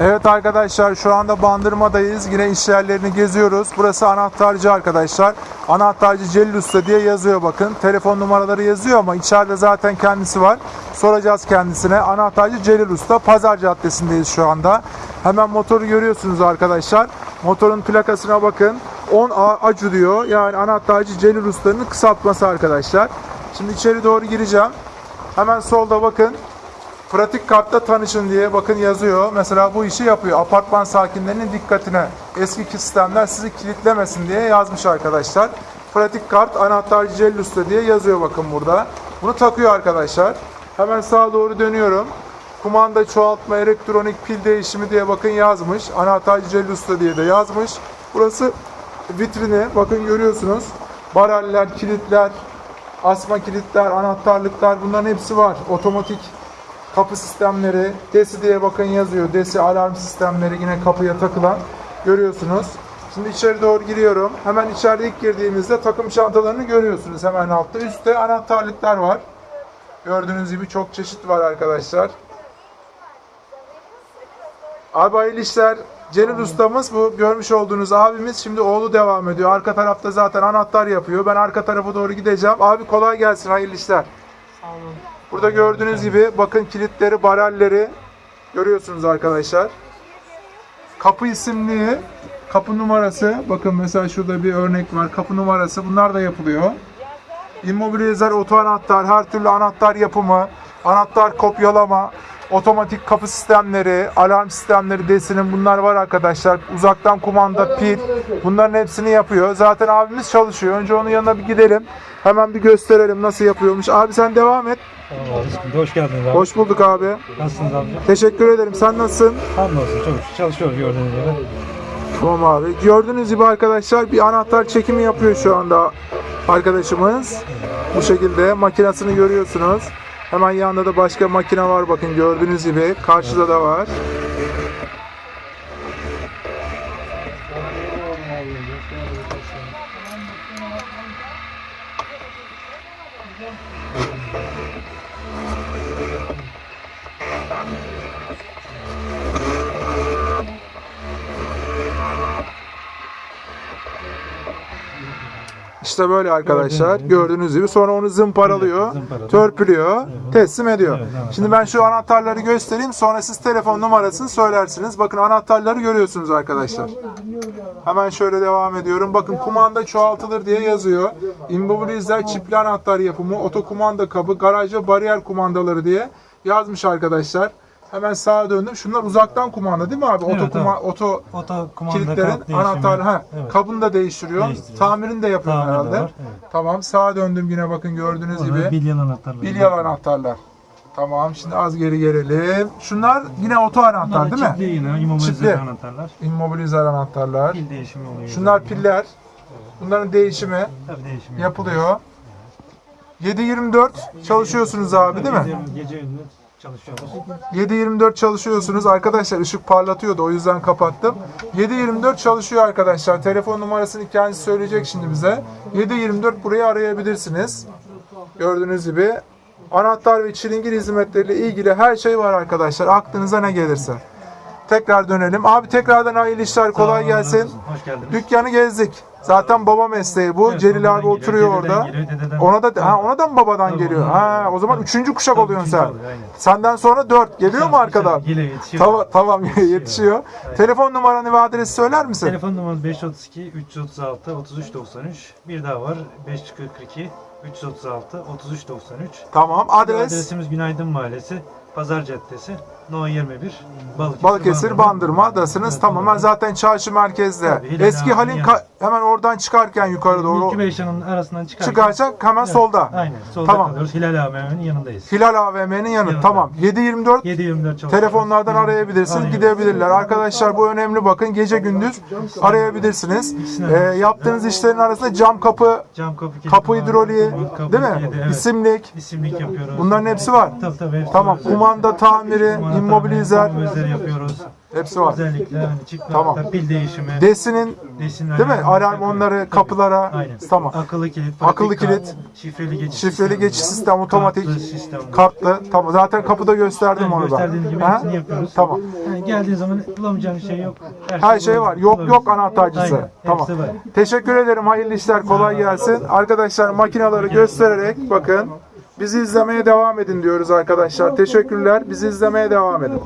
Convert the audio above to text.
Evet arkadaşlar şu anda Bandırma'dayız. Yine iş yerlerini geziyoruz. Burası anahtarcı arkadaşlar. Anahtarcı Celil Usta diye yazıyor bakın. Telefon numaraları yazıyor ama içeride zaten kendisi var. Soracağız kendisine. Anahtarcı Celil Usta. Pazar Caddesi'ndeyiz şu anda. Hemen motoru görüyorsunuz arkadaşlar. Motorun plakasına bakın. 10A Acu diyor. Yani anahtarcı Celil Usta'nın kısaltması arkadaşlar. Şimdi içeri doğru gireceğim. Hemen solda bakın. Pratik kartta tanışın diye bakın yazıyor. Mesela bu işi yapıyor. Apartman sakinlerinin dikkatine. Eski sistemler sizi kilitlemesin diye yazmış arkadaşlar. Pratik kart anahtarcı Celil Usta diye yazıyor bakın burada. Bunu takıyor arkadaşlar. Hemen sağa doğru dönüyorum. Kumanda çoğaltma, elektronik pil değişimi diye bakın yazmış. Anahtarcı Celil Usta diye de yazmış. Burası vitrini. Bakın görüyorsunuz. Baraller, kilitler, asma kilitler, anahtarlıklar bunların hepsi var. Otomatik kapı sistemleri, DESI diye bakın yazıyor. DESI alarm sistemleri yine kapıya takılan görüyorsunuz. Şimdi içeri doğru giriyorum. Hemen içeride ilk girdiğimizde takım çantalarını görüyorsunuz hemen altta. Üstte anahtarlıklar var. Gördüğünüz gibi çok çeşit var arkadaşlar. Abi hayırlı işler. Celil ustamız bu görmüş olduğunuz abimiz. Şimdi oğlu devam ediyor. Arka tarafta zaten anahtar yapıyor. Ben arka tarafa doğru gideceğim. Abi kolay gelsin. Hayırlı işler. Burada gördüğünüz gibi bakın kilitleri, barelleri görüyorsunuz arkadaşlar. Kapı isimliği, kapı numarası. Bakın mesela şurada bir örnek var. Kapı numarası. Bunlar da yapılıyor. İmmobilizer, oto anahtar, her türlü anahtar yapımı, anahtar kopyalama, otomatik kapı sistemleri, alarm sistemleri desinin bunlar var arkadaşlar. Uzaktan kumanda, pil bunların hepsini yapıyor. Zaten abimiz çalışıyor. Önce onun yanına bir gidelim. Hemen bir gösterelim nasıl yapıyormuş. Abi sen devam et. Tamam abi sıkıntı. Hoş geldiniz abi. Hoş bulduk abi. Nasılsınız abi? Teşekkür ederim. Sen nasılsın? Hamdolsun çok şükür. Çalışıyoruz gördüğünüz gibi. Tamam abi. Gördüğünüz gibi arkadaşlar bir anahtar çekimi yapıyor şu anda arkadaşımız. Bu şekilde makinesini görüyorsunuz. Hemen yanında da başka makine var bakın gördüğünüz gibi. Karşıda da var. İşte böyle arkadaşlar. Gördüğünüz gibi. Gördüğünüz gibi. Sonra onu zımparalıyor, Evet, zımparalıyor. törpülüyor, teslim ediyor. Evet, evet. Şimdi ben şu anahtarları göstereyim. Sonra siz telefon numarasını söylersiniz. Bakın anahtarları görüyorsunuz arkadaşlar. Hemen şöyle devam ediyorum. Bakın kumanda çoğaltılır diye yazıyor. Immobilizer çipli anahtar yapımı, otokumanda kabı, garaj ve bariyer kumandaları diye yazmış arkadaşlar. Hemen sağa döndüm. Şunlar uzaktan kumanda değil mi abi? Evet, oto, kuma- oto Oto kumanda kilitlerin kart değişimi. anahtar ha Evet. kabını da değiştiriyor. Değiştiriyor. Tamirini de yapıyor Tamiri de herhalde. var, evet. Tamam sağa döndüm yine bakın gördüğünüz Orada gibi. bilyen anahtarları. Bilyalı anahtarlar. Tamam şimdi az geri gelelim. Şunlar yine oto anahtar değil mi? Çipli yine immobilizer anahtarlar. Immobilizer anahtarlar. Pil değişimi oluyor. Şunlar piller. Bunların değişimi Tabii değişimi yapılıyor. 7-24 çalışıyorsunuz abi değil mi? Gece gündüz çalışıyoruz. 7-24 çalışıyorsunuz. Arkadaşlar ışık parlatıyordu o yüzden kapattım. 7-24 çalışıyor arkadaşlar. Telefon numarasını kendisi söyleyecek şimdi bize. 7-24 burayı arayabilirsiniz. Gördüğünüz gibi anahtar ve çilingir hizmetleriyle ilgili her şey var arkadaşlar. Aklınıza ne gelirse. Tekrar dönelim. Abi tekrardan hayırlı işler kolay gelsin. Hoş geldiniz. Dükkanı gezdik. Zaten baba mesleği bu. Evet, Celil abi geliyor, oturuyor orada. geliyor, dededen- Ona da ha, ona da mı babadan Tabii, geliyor? Ha, o zaman Tabii. üçüncü kuşak Tabii, oluyorsun sen. oluyor, aynen. Senden sonra dört. Geliyor mu arkadan? Geliyor yetişiyor. Tamam, tamam yetişiyor. Telefon numaranı ve adresi söyler misin? Telefon numaramız 532 336 33 93. Bir daha var 542 336 33 93. Tamam. Adres Adresimiz Günaydın Mahallesi, Pazar Caddesi, No 21, Balıkesir, Balıkesir Bandırma'dasınız. Tamamen zaten çarşı merkezde. Tabii, Eski Halin ka- hemen oradan çıkarken yukarı doğru İlki Beyşan'ın arasından çıkarken. çıkacak hemen Evet, solda. Aynen. Solda Tamam. kalıyoruz. Hilal AVM'nin yanındayız. Hilal AVM'nin yanı. Yanında. Tamam. 724 7-24 çalışıyoruz. Telefonlardan arayabilirsiniz, Aynen. gidebilirler. Arkadaşlar bu önemli bakın. Gece gündüz arayabilirsiniz. Ee, yaptığınız işlerin arasında cam kapı, Cam kapı kapı hidroliği, kapı değil mi? kilidi, evet. İsimlik. İsimlik yapıyoruz. Bunların hepsi var. Tabii tabii. hepsi Tamam. var. Kumanda tamiri, Kumanda immobilizer. tamiri, yapıyoruz. Hepsi var. Özellikle hani çıkma, Tamam. pil değişimi, Desinin desin değil mi? Alarm onları kapılara. Aynen. Tamam. Akıllı kilit, Akıllı kart, kilit, şifreli geçiş Şifreli sistemi. geçiş sistem otomatik. Kartlı sistem. Kartlı. Tamam. Zaten kapıda gösterdim onu ben. gösterdiğin gibi Ha? hepsini yapıyoruz. Tamam. Yani geldiğin zaman bulamayacağın şey yok. Her şey var. Yok yok anahtarcısı. Aynen, Tamam. hepsi var. Teşekkür ederim. Hayırlı işler. Kolay gelsin. Arkadaşlar makinaları göstererek bakın. Bizi izlemeye devam edin diyoruz arkadaşlar. Teşekkürler. Bizi izlemeye devam edin.